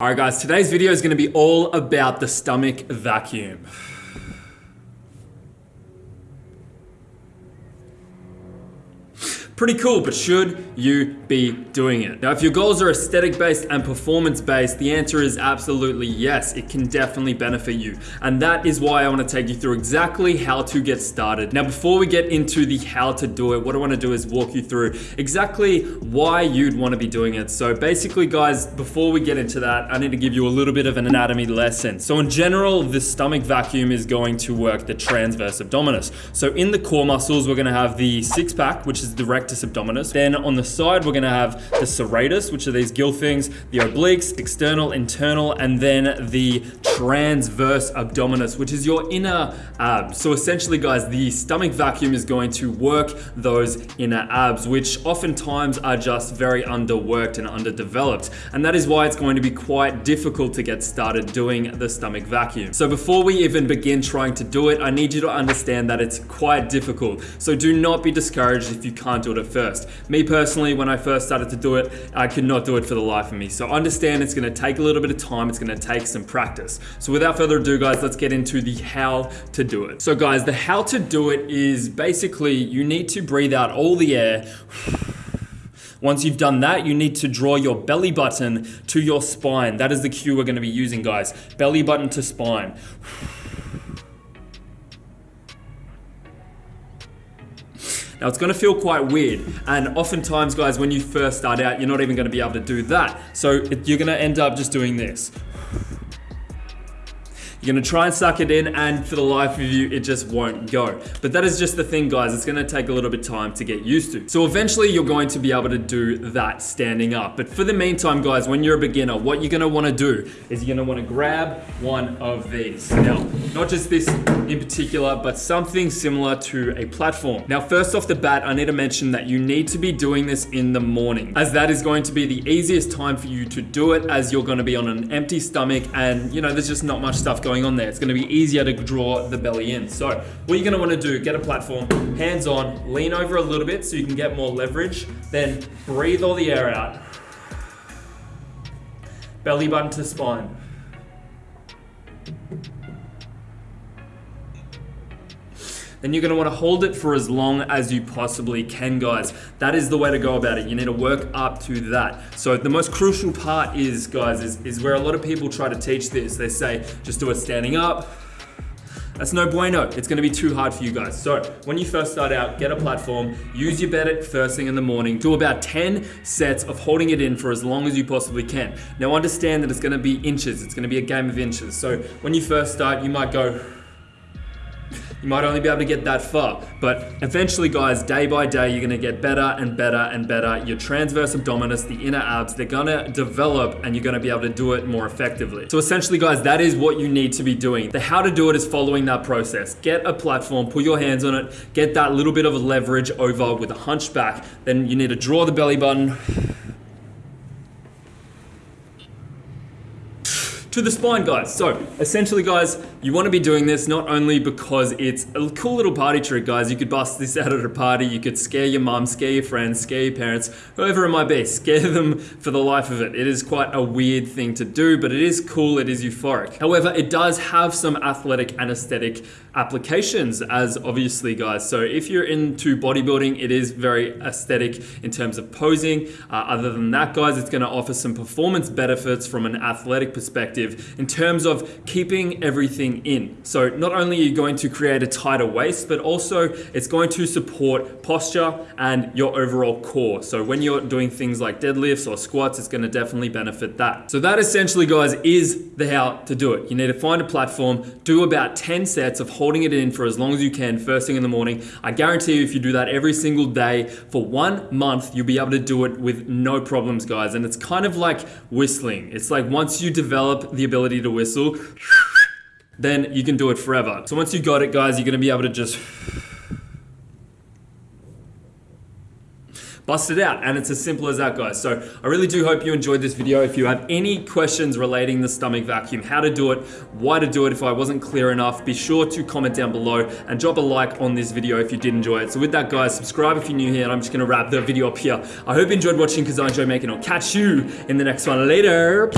Alright guys, today's video is going to be all about the stomach vacuum. Pretty cool, but should you be doing it? Now, if your goals are aesthetic based and performance based, the answer is absolutely yes. It can definitely benefit you. And that is why I want to take you through exactly how to get started. Now, before we get into the how to do it, what I want to do is walk you through exactly why you'd want to be doing it. So basically, guys, before we get into that, I need to give you a little bit of an anatomy lesson. So in general, the stomach vacuum is going to work the transverse abdominis. So in the core muscles, we're going to have the six pack, which is direct rectus abdominis. Then on the side, we're gonna have the serratus, which are these gill things, the obliques, external, internal, and then the transverse abdominis, which is your inner abs. So essentially, guys, the stomach vacuum is going to work those inner abs, which oftentimes are just very underworked and underdeveloped. And that is why it's going to be quite difficult to get started doing the stomach vacuum. So before we even begin trying to do it, I need you to understand that it's quite difficult. So do not be discouraged if you can't do it at first. Me personally, when I first started to do it, I could not do it for the life of me. So understand it's gonna take a little bit of time, it's gonna take some practice. So without further ado, guys, let's get into the how to do it. So guys, the how to do it is basically you need to breathe out all the air. Once you've done that, you need to draw your belly button to your spine. That is the cue we're gonna be using, guys. Belly button to spine. Now it's gonna feel quite weird. And oftentimes guys, when you first start out, you're not even gonna be able to do that. So you're gonna end up just doing this. You're gonna try and suck it in and for the life of you, it just won't go. But that is just the thing, guys. It's gonna take a little bit of time to get used to. So eventually you're going to be able to do that standing up. But for the meantime, guys, when you're a beginner, what you're gonna wanna do is you're gonna wanna grab one of these. Now, not just this in particular, but something similar to a platform. Now, first off the bat, I need to mention that you need to be doing this in the morning as that is going to be the easiest time for you to do it as you're gonna be on an empty stomach and you know, there's just not much stuff going on there. It's gonna be easier to draw the belly in. So what you're gonna wanna do, get a platform, hands on, lean over a little bit so you can get more leverage, then breathe all the air out. Belly button to spine. Then you're gonna wanna hold it for as long as you possibly can, guys. That is the way to go about it. You need to work up to that. So the most crucial part is, guys, is, is where a lot of people try to teach this. They say, just do it standing up, that's no bueno. It's gonna be too hard for you guys. So when you first start out, get a platform, use your bed at first thing in the morning, do about 10 sets of holding it in for as long as you possibly can. Now understand that it's gonna be inches. It's gonna be a game of inches. So when you first start, you might go you might only be able to get that far. But eventually, guys, day by day, you're gonna get better and better and better. Your transverse abdominis, the inner abs, they're gonna develop and you're gonna be able to do it more effectively. So essentially, guys, that is what you need to be doing. The how to do it is following that process. Get a platform, put your hands on it, get that little bit of a leverage over with a hunchback. Then you need to draw the belly button to the spine, guys. So essentially, guys, you want to be doing this not only because it's a cool little party trick, guys. You could bust this out at a party. You could scare your mum, scare your friends, scare your parents, whoever it might be. Scare them for the life of it. It is quite a weird thing to do, but it is cool. It is euphoric. However, it does have some athletic and aesthetic applications as obviously, guys. So if you're into bodybuilding, it is very aesthetic in terms of posing. Uh, other than that, guys, it's going to offer some performance benefits from an athletic perspective in terms of keeping everything in. So not only are you going to create a tighter waist, but also it's going to support posture and your overall core. So when you're doing things like deadlifts or squats, it's gonna definitely benefit that. So that essentially, guys, is the how to do it. You need to find a platform, do about 10 sets of holding it in for as long as you can first thing in the morning. I guarantee you if you do that every single day for one month, you'll be able to do it with no problems, guys. And it's kind of like whistling. It's like once you develop the ability to whistle, then you can do it forever. So once you got it, guys, you're gonna be able to just bust it out. And it's as simple as that, guys. So I really do hope you enjoyed this video. If you have any questions relating the stomach vacuum, how to do it, why to do it if I wasn't clear enough, be sure to comment down below and drop a like on this video if you did enjoy it. So with that, guys, subscribe if you're new here, and I'm just gonna wrap the video up here. I hope you enjoyed watching because I enjoy making it. I'll catch you in the next one. Later.